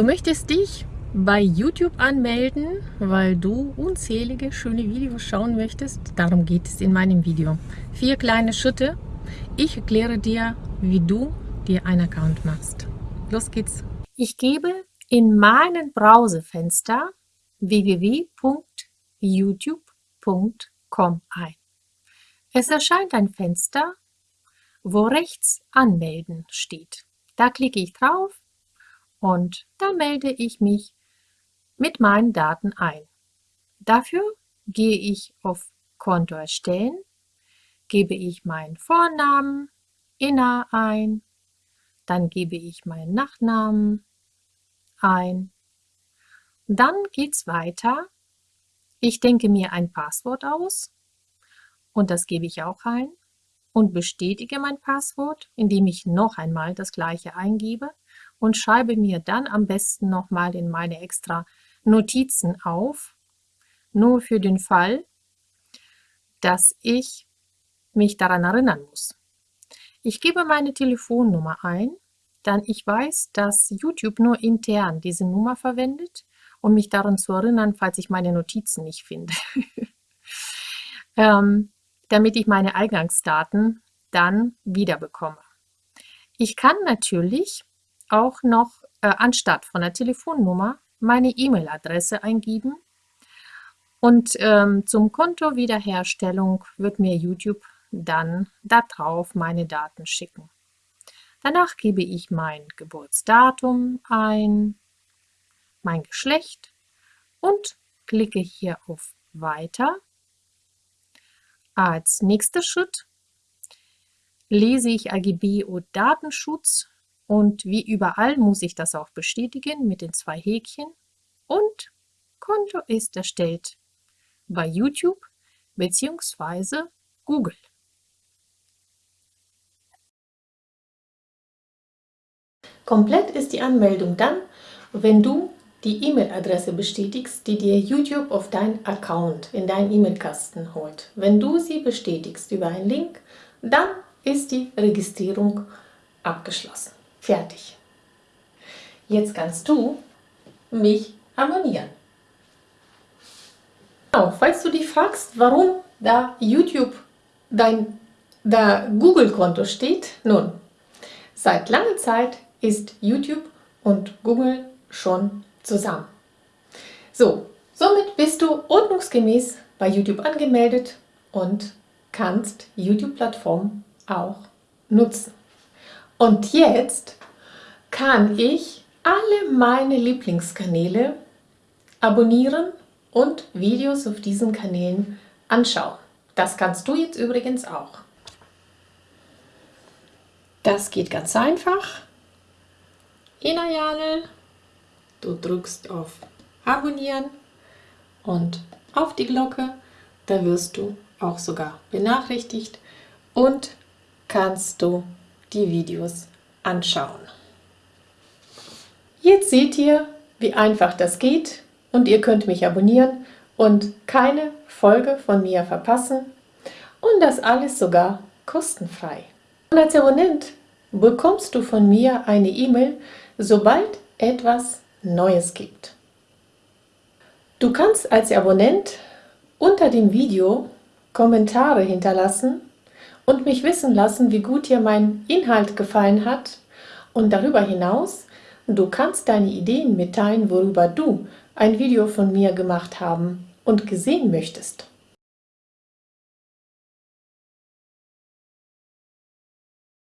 Du möchtest dich bei YouTube anmelden, weil du unzählige schöne Videos schauen möchtest? Darum geht es in meinem Video. Vier kleine Schritte. Ich erkläre dir, wie du dir einen Account machst. Los geht's. Ich gebe in meinem Browserfenster www.youtube.com ein. Es erscheint ein Fenster, wo rechts Anmelden steht. Da klicke ich drauf und dann melde ich mich mit meinen Daten ein. Dafür gehe ich auf Konto erstellen, gebe ich meinen Vornamen, Inna ein, dann gebe ich meinen Nachnamen ein. Dann geht's weiter. Ich denke mir ein Passwort aus und das gebe ich auch ein und bestätige mein Passwort, indem ich noch einmal das gleiche eingebe und schreibe mir dann am besten nochmal in meine extra Notizen auf, nur für den Fall, dass ich mich daran erinnern muss. Ich gebe meine Telefonnummer ein, dann ich weiß, dass YouTube nur intern diese Nummer verwendet, um mich daran zu erinnern, falls ich meine Notizen nicht finde. ähm, damit ich meine Eingangsdaten dann wieder bekomme. Ich kann natürlich auch noch äh, anstatt von der Telefonnummer meine E-Mail-Adresse eingeben und ähm, zum Konto Wiederherstellung wird mir YouTube dann darauf meine Daten schicken. Danach gebe ich mein Geburtsdatum ein, mein Geschlecht und klicke hier auf Weiter. Als nächster Schritt lese ich AGB und Datenschutz und wie überall muss ich das auch bestätigen mit den zwei Häkchen. Und Konto ist erstellt bei YouTube bzw. Google. Komplett ist die Anmeldung dann, wenn du die E-Mail-Adresse bestätigst, die dir YouTube auf deinen Account in deinen E-Mail-Kasten holt. Wenn du sie bestätigst über einen Link, dann ist die Registrierung abgeschlossen. Fertig. Jetzt kannst du mich abonnieren. Genau, falls du dich fragst, warum da YouTube dein da Google-Konto steht, nun, seit langer Zeit ist YouTube und Google schon zusammen. So, somit bist du ordnungsgemäß bei YouTube angemeldet und kannst YouTube-Plattform auch nutzen. Und jetzt kann ich alle meine Lieblingskanäle abonnieren und Videos auf diesen Kanälen anschauen. Das kannst du jetzt übrigens auch. Das geht ganz einfach. Inayale, du drückst auf Abonnieren und auf die Glocke, da wirst du auch sogar benachrichtigt und kannst du die Videos anschauen. Jetzt seht ihr, wie einfach das geht und ihr könnt mich abonnieren und keine Folge von mir verpassen und das alles sogar kostenfrei. Und als Abonnent bekommst du von mir eine E-Mail, sobald etwas Neues gibt. Du kannst als Abonnent unter dem Video Kommentare hinterlassen und mich wissen lassen, wie gut dir mein Inhalt gefallen hat. Und darüber hinaus, du kannst deine Ideen mitteilen, worüber du ein Video von mir gemacht haben und gesehen möchtest.